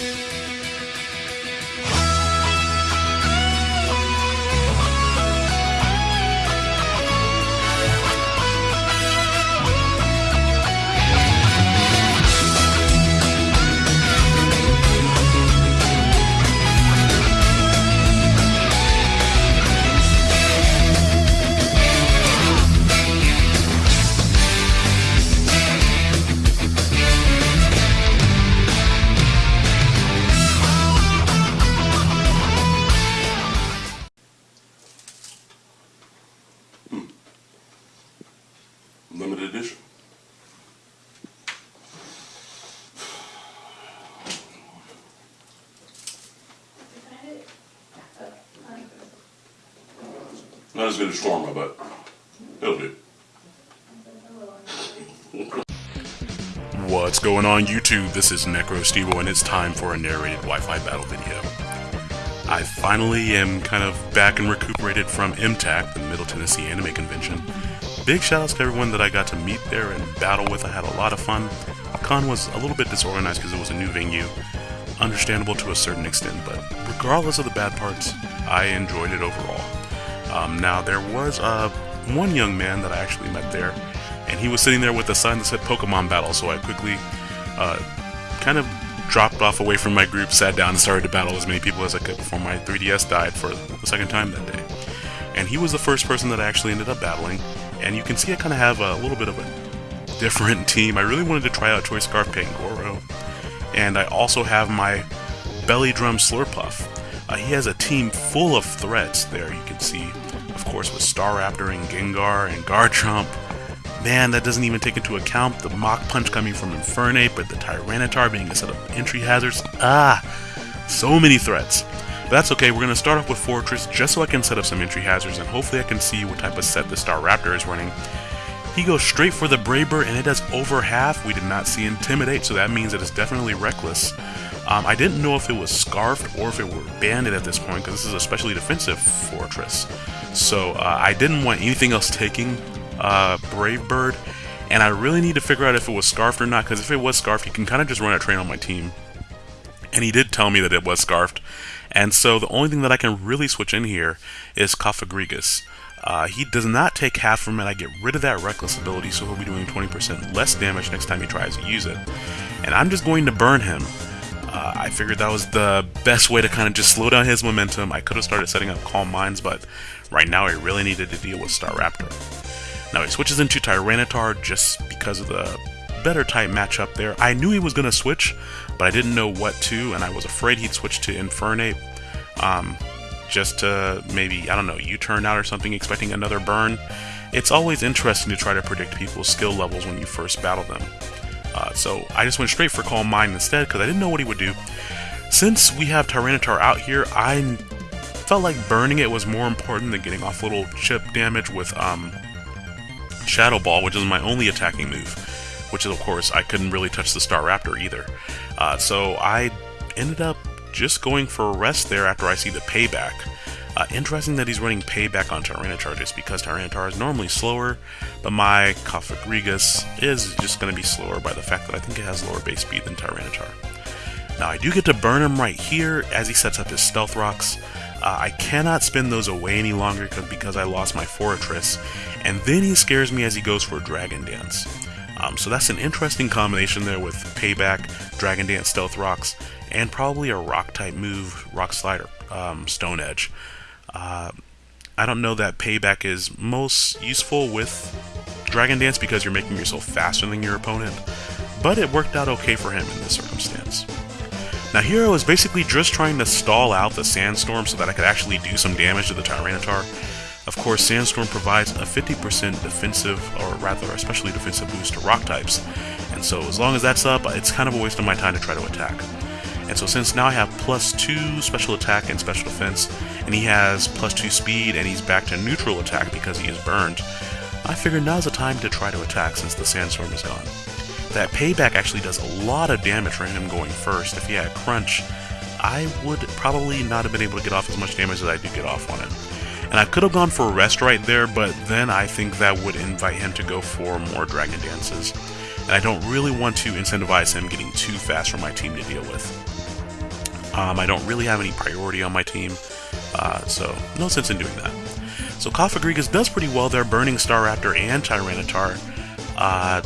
Limited Not as good as Storma, but it'll do. What's going on YouTube? This is NecroStevo and it's time for a narrated Wi-Fi battle video. I finally am kind of back and recuperated from MTAC, the Middle Tennessee Anime Convention. Big shoutouts to everyone that I got to meet there and battle with. I had a lot of fun. Con was a little bit disorganized because it was a new venue. Understandable to a certain extent, but regardless of the bad parts, I enjoyed it overall. Um, now, there was uh, one young man that I actually met there, and he was sitting there with a sign that said Pokemon Battle, so I quickly uh, kind of dropped off away from my group, sat down, and started to battle as many people as I could before my 3DS died for the second time that day. And he was the first person that I actually ended up battling, and you can see I kind of have a little bit of a different team. I really wanted to try out Choice Scarf Pangoro, and I also have my Belly Drum Slurpuff. Uh, he has a team full of threats there, you can see, of course, with Staraptor and Gengar and Garchomp. Man, that doesn't even take into account the Mach Punch coming from Infernape, but the Tyranitar being a set of entry hazards. Ah, so many threats. But that's okay, we're going to start off with Forretress just so I can set up some entry hazards and hopefully I can see what type of set the Staraptor is running. He goes straight for the Brave Bird and it does over half. We did not see Intimidate, so that means it is definitely Reckless. Um, I didn't know if it was Scarfed or if it were Banded at this point because this is a specially defensive Forretress. So uh, I didn't want anything else taking uh, Brave Bird, and I really need to figure out if it was Scarfed or not, because if it was Scarfed, he can kind of just run a train on my team. And he did tell me that it was Scarfed, and so the only thing that I can really switch in here is Cofagrigus. Uh, he does not take half from it, I get rid of that Reckless ability, so he'll be doing 20% less damage next time he tries to use it. And I'm just going to burn him. Uh, I figured that was the best way to kind of just slow down his momentum. I could have started setting up Calm Minds, but right now I really needed to deal with Staraptor. Now he switches into Tyranitar just because of the better type matchup there. I knew he was going to switch, but I didn't know what to, and I was afraid he'd switch to Infernape. Um, just to maybe, I don't know, U-turn out or something, expecting another burn. It's always interesting to try to predict people's skill levels when you first battle them. Uh, so I just went straight for Calm Mind instead because I didn't know what he would do. Since we have Tyranitar out here, I felt like burning it was more important than getting off little chip damage with um, Shadow Ball, which is my only attacking move. Which is, of course, I couldn't really touch the Staraptor either. Uh, so I ended up just going for a rest there after I see the payback. Uh, interesting that he's running payback on Tyranitar just because Tyranitar is normally slower, but my Cofagrigus is just going to be slower by the fact that I think it has lower base speed than Tyranitar. Now I do get to burn him right here as he sets up his Stealth Rocks. Uh, I cannot spin those away any longer because I lost my Forretress, and then he scares me as he goes for Dragon Dance. Um, so that's an interesting combination there with Payback, Dragon Dance, Stealth Rocks, and probably a Rock type move, Rock Slider, um, Stone Edge. Uh, I don't know that Payback is most useful with Dragon Dance because you're making yourself faster than your opponent, but it worked out okay for him in this circumstance. Now Hero is basically just trying to stall out the Sandstorm so that I could actually do some damage to the Tyranitar. Of course, Sandstorm provides a 50% defensive, or rather, especially defensive boost to rock types, and so as long as that's up, it's kind of a waste of my time to try to attack. And so since now I have plus 2 special attack and special defense, and he has plus 2 speed, and he's back to neutral attack because he is burned, I figured now's the time to try to attack since the Sandstorm is gone. That payback actually does a lot of damage for him going first. If he had Crunch, I would probably not have been able to get off as much damage as I do get off on him. And I could have gone for a rest right there, but then I think that would invite him to go for more Dragon Dances. And I don't really want to incentivize him getting too fast for my team to deal with. Um, I don't really have any priority on my team, uh, so no sense in doing that. So Cofagrigus does pretty well there, burning Staraptor and Tyranitar, uh,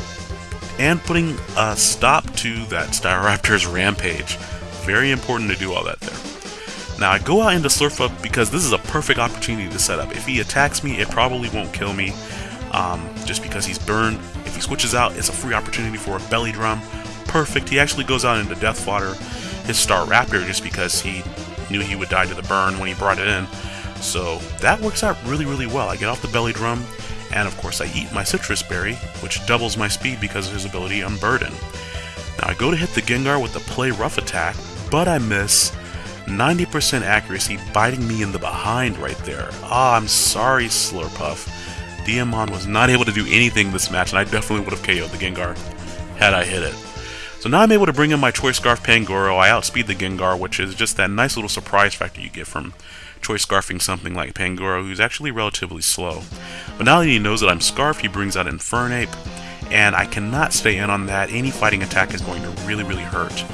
and putting a stop to that Staraptor's rampage. Very important to do all that there. Now I go out into Slurpuff because this is a perfect opportunity to set up. If he attacks me, it probably won't kill me, um, just because he's burned. If he switches out, it's a free opportunity for a Belly Drum. Perfect. He actually goes out into Death Fodder, his Staraptor just because he knew he would die to the burn when he brought it in. So that works out really, really well. I get off the Belly Drum, and of course I eat my Sitrus Berry, which doubles my speed because of his ability Unburden. Now I go to hit the Gengar with the Play Rough attack, but I miss 90% accuracy biting me in the behind right there. Ah, I'm sorry, Slurpuff. Diamond was not able to do anything this match, and I definitely would have KO'd the Gengar had I hit it. So now I'm able to bring in my Choice Scarf Pangoro. I outspeed the Gengar, which is just that nice little surprise factor you get from Choice Scarfing something like Pangoro, who's actually relatively slow. But now that he knows that I'm Scarf, he brings out Infernape, and I cannot stay in on that. Any fighting attack is going to really, really hurt.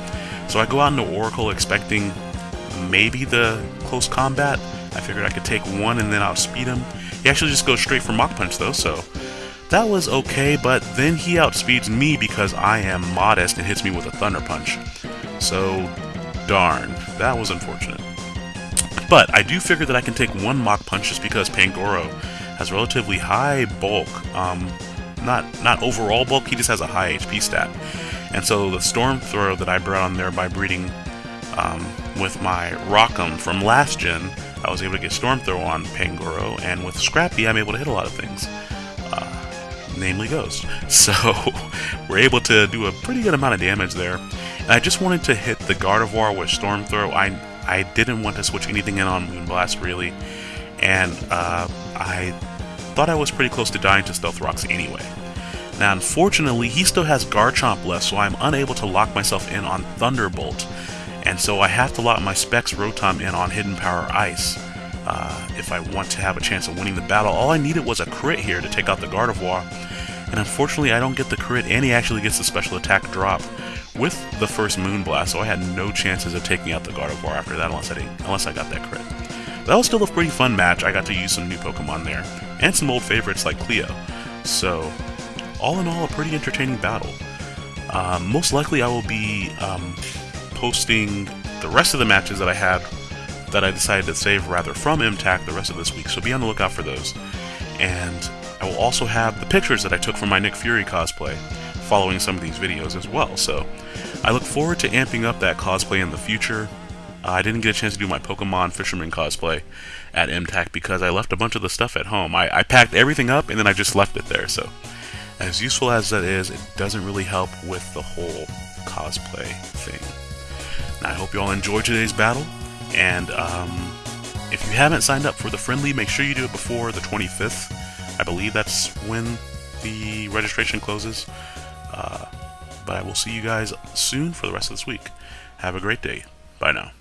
So I go out into Oracle expecting maybe the close combat. I figured I could take one and then outspeed him. He actually just goes straight for Mach Punch though, so that was okay, but then he outspeeds me because I am modest and hits me with a Thunder Punch. So, darn, that was unfortunate. But I do figure that I can take one Mach Punch just because Pangoro has relatively high bulk. Um, not not overall bulk, he just has a high HP stat. And so the Storm Throw that I brought on there by breeding um, with my Rock'em from last gen, I was able to get Storm Throw on Pangoro, and with Scrappy, I'm able to hit a lot of things, namely Ghost. So we're able to do a pretty good amount of damage there. And I just wanted to hit the Gardevoir with Storm Throw. I I didn't want to switch anything in on Moonblast really, and uh, I thought I was pretty close to dying to Stealth Rocks anyway. Now, unfortunately, he still has Garchomp left, so I'm unable to lock myself in on Thunderbolt and so I have to lock my Specs Rotom in on Hidden Power Ice uh, if I want to have a chance of winning the battle. All I needed was a crit here to take out the Gardevoir, and unfortunately I don't get the crit, and he actually gets the special attack drop with the first Moonblast, so I had no chances of taking out the Gardevoir after that unless I, didn't, unless I got that crit. That was still a pretty fun match. I got to use some new Pokemon there, and some old favorites like Cleo. So, all in all, a pretty entertaining battle. Uh, most likely I will be um, posting the rest of the matches that I had that I decided to save rather from MTAC the rest of this week, so be on the lookout for those. And I will also have the pictures that I took from my Nick Fury cosplay following some of these videos as well, so I look forward to amping up that cosplay in the future. Uh, I didn't get a chance to do my Pokemon Fisherman cosplay at MTAC because I left a bunch of the stuff at home. I, I packed everything up and then I just left it there, so as useful as that is, it doesn't really help with the whole cosplay thing. I hope you all enjoyed today's battle, and um, if you haven't signed up for the friendly, make sure you do it before the 25th. I believe that's when the registration closes. Uh, but I will see you guys soon for the rest of this week. Have a great day. Bye now.